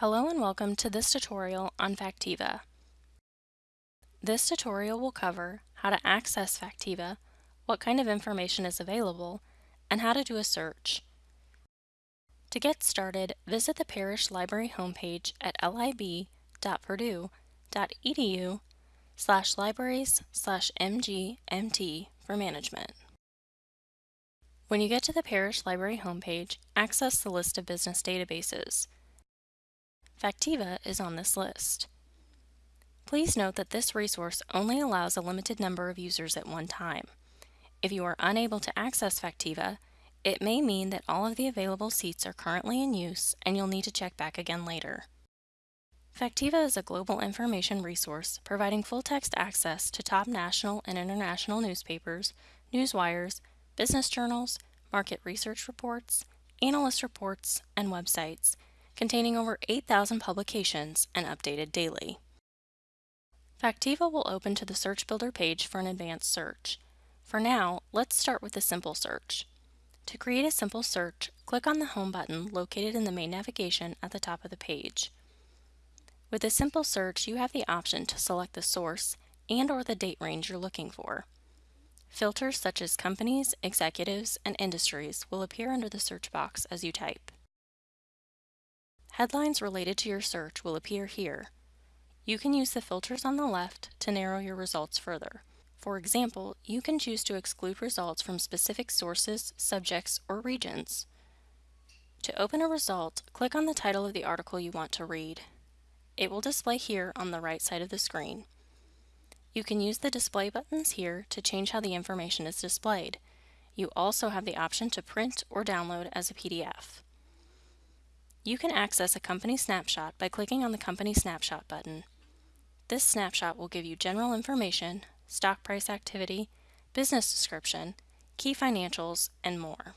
Hello and welcome to this tutorial on Factiva. This tutorial will cover how to access Factiva, what kind of information is available, and how to do a search. To get started, visit the Parrish Library homepage at lib.purdue.edu slash libraries slash mgmt for management. When you get to the Parrish Library homepage, access the list of business databases. Factiva is on this list. Please note that this resource only allows a limited number of users at one time. If you are unable to access Factiva, it may mean that all of the available seats are currently in use and you'll need to check back again later. Factiva is a global information resource providing full-text access to top national and international newspapers, newswires, business journals, market research reports, analyst reports, and websites, containing over 8,000 publications and updated daily. Factiva will open to the Search Builder page for an advanced search. For now, let's start with a simple search. To create a simple search, click on the Home button located in the main navigation at the top of the page. With a simple search, you have the option to select the source and or the date range you're looking for. Filters such as companies, executives, and industries will appear under the search box as you type. Headlines related to your search will appear here. You can use the filters on the left to narrow your results further. For example, you can choose to exclude results from specific sources, subjects, or regions. To open a result, click on the title of the article you want to read. It will display here on the right side of the screen. You can use the display buttons here to change how the information is displayed. You also have the option to print or download as a PDF. You can access a company snapshot by clicking on the Company Snapshot button. This snapshot will give you general information, stock price activity, business description, key financials, and more.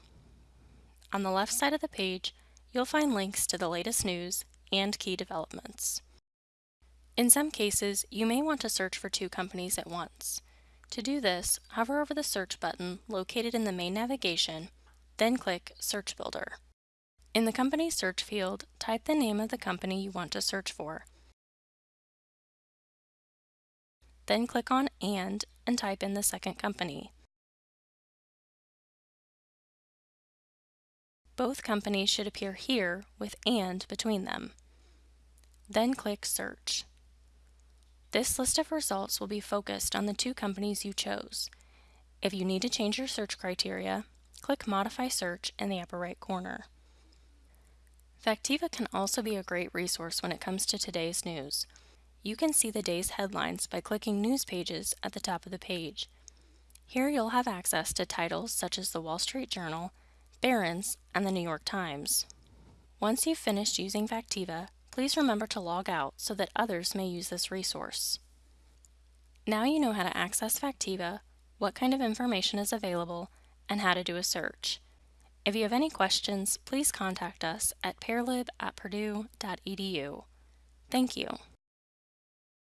On the left side of the page, you'll find links to the latest news and key developments. In some cases, you may want to search for two companies at once. To do this, hover over the search button located in the main navigation, then click Search Builder. In the company search field, type the name of the company you want to search for. Then click on AND and type in the second company. Both companies should appear here with AND between them. Then click Search. This list of results will be focused on the two companies you chose. If you need to change your search criteria, click Modify Search in the upper right corner. Factiva can also be a great resource when it comes to today's news. You can see the day's headlines by clicking News Pages at the top of the page. Here you'll have access to titles such as the Wall Street Journal, Barron's, and the New York Times. Once you've finished using Factiva, please remember to log out so that others may use this resource. Now you know how to access Factiva, what kind of information is available, and how to do a search. If you have any questions, please contact us at parlib at purdue.edu. Thank you.